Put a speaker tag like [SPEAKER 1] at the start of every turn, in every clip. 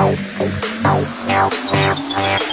[SPEAKER 1] No, no, no, no, no, no.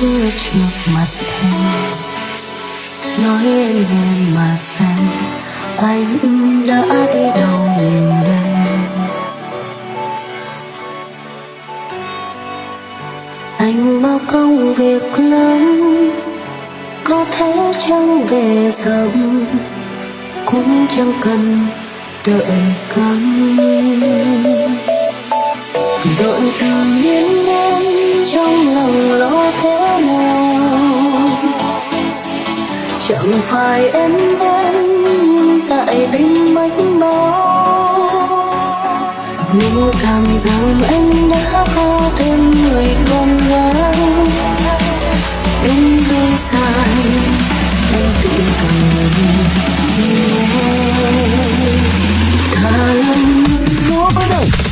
[SPEAKER 2] hứa trước mặt em nói em em mà xem anh đã đi đâu nhiều đêm anh bao công việc lớn, có thể chẳng về sớm cũng chẳng cần đợi cấm rồi từ biến trong lòng lo thế nào? Chẳng phải em ghen nhưng tại tình mách bao nhưng cảm rằng anh đã có thêm người con gái. Em hơi sai, em tự cầm mình tha lắm vô động.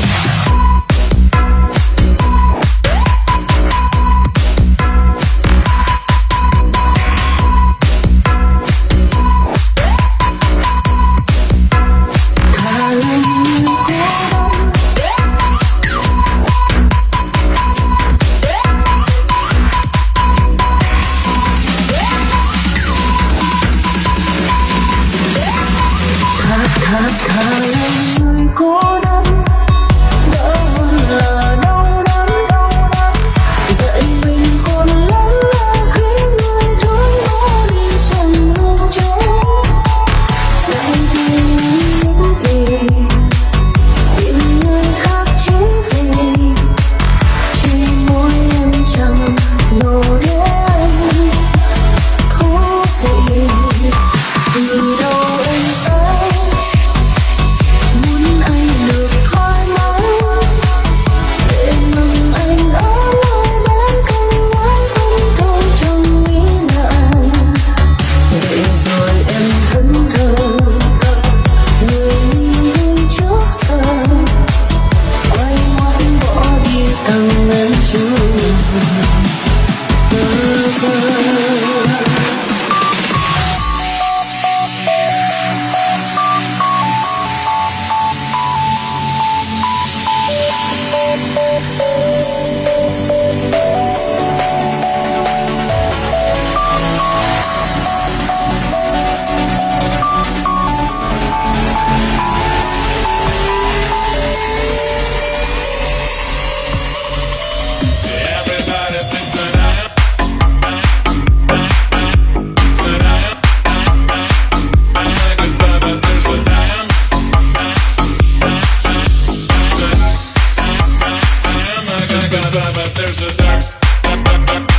[SPEAKER 3] Bang, bang, bang.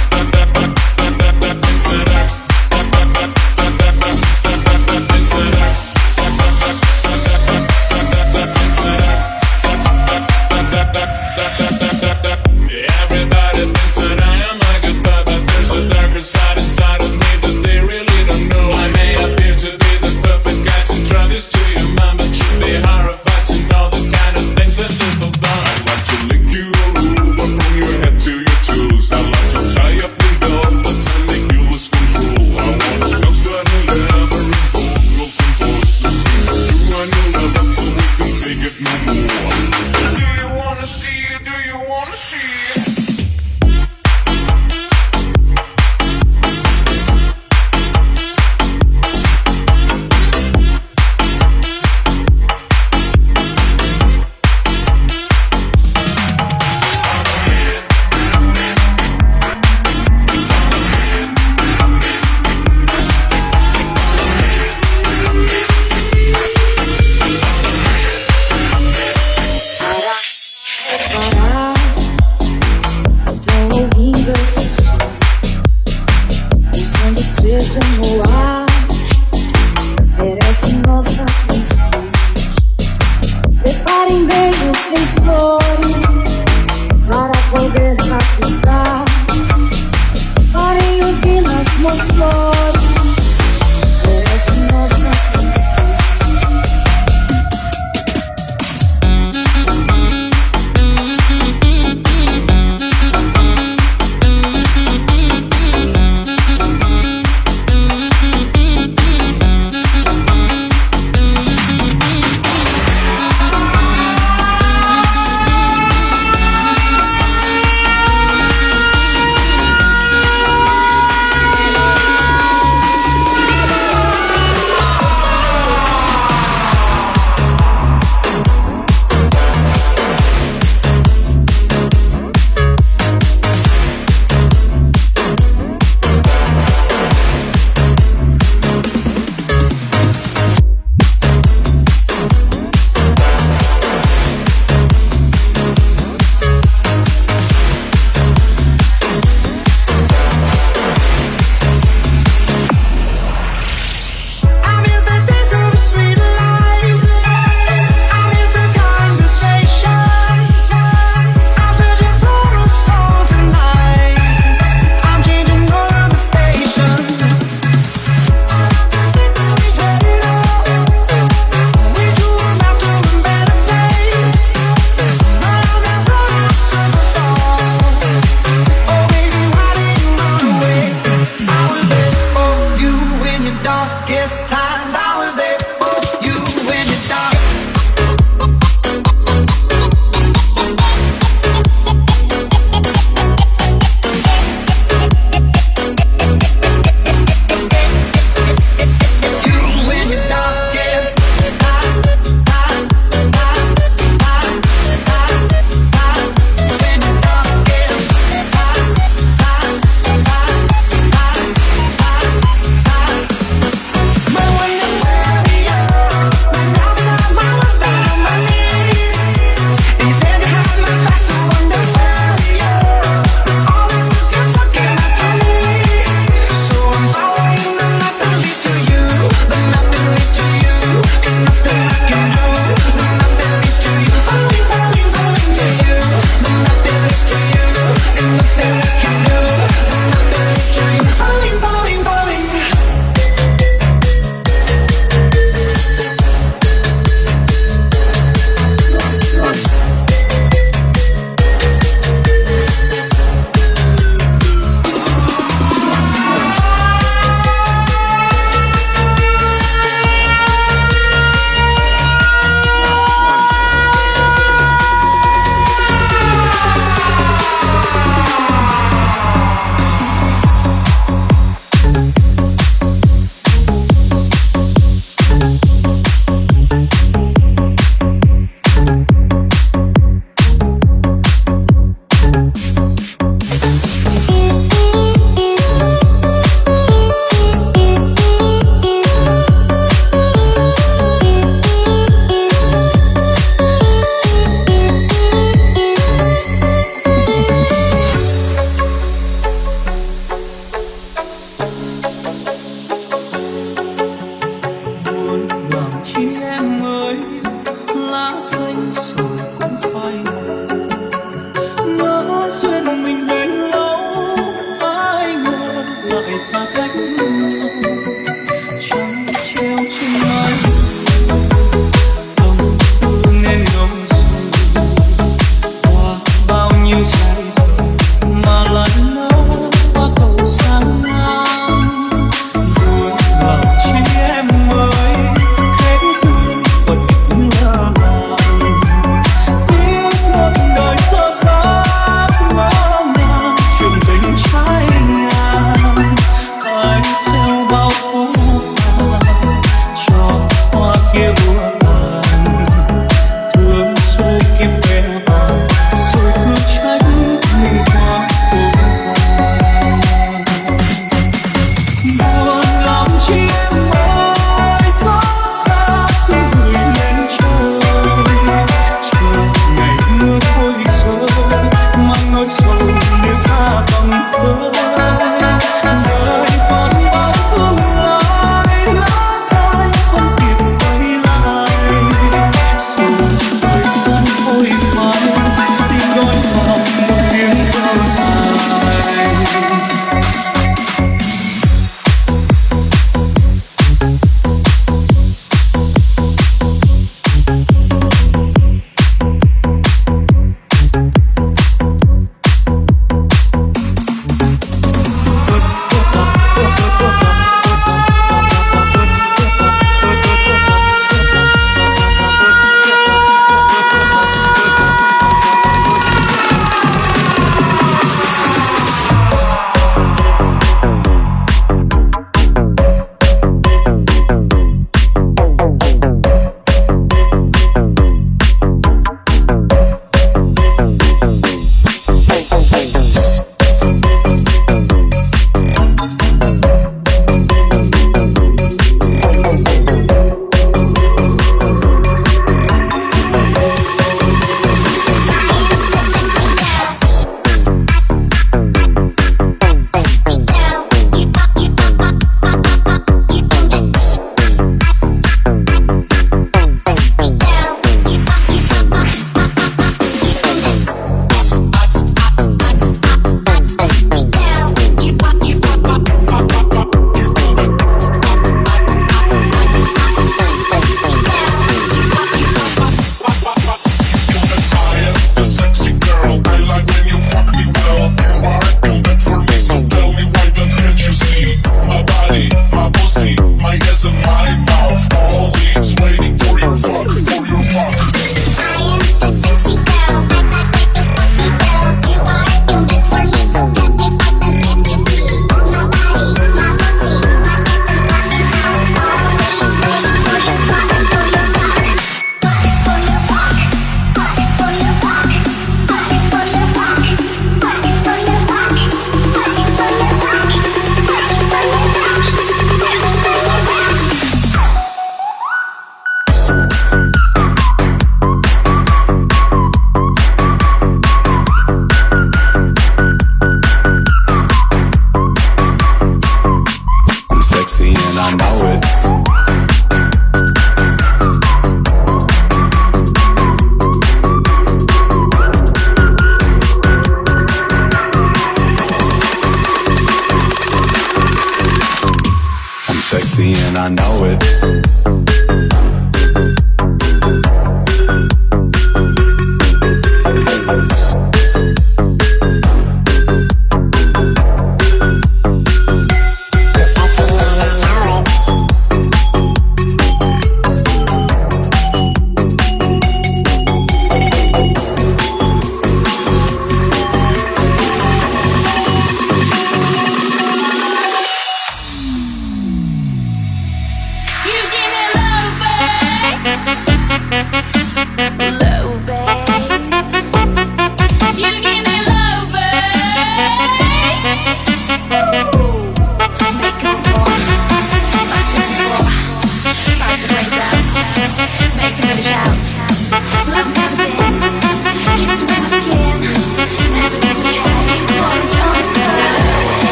[SPEAKER 4] one more.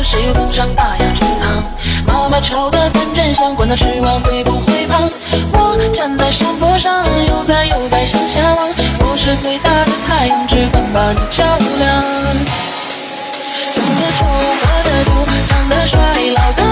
[SPEAKER 5] 谁又走上大雅之堂？妈妈炒的饭真香，管他吃完会不会胖。我站在山坡上，悠哉悠哉向下望。是最大的太阳，只管把你照亮。长得丑喝的酒，长得帅老。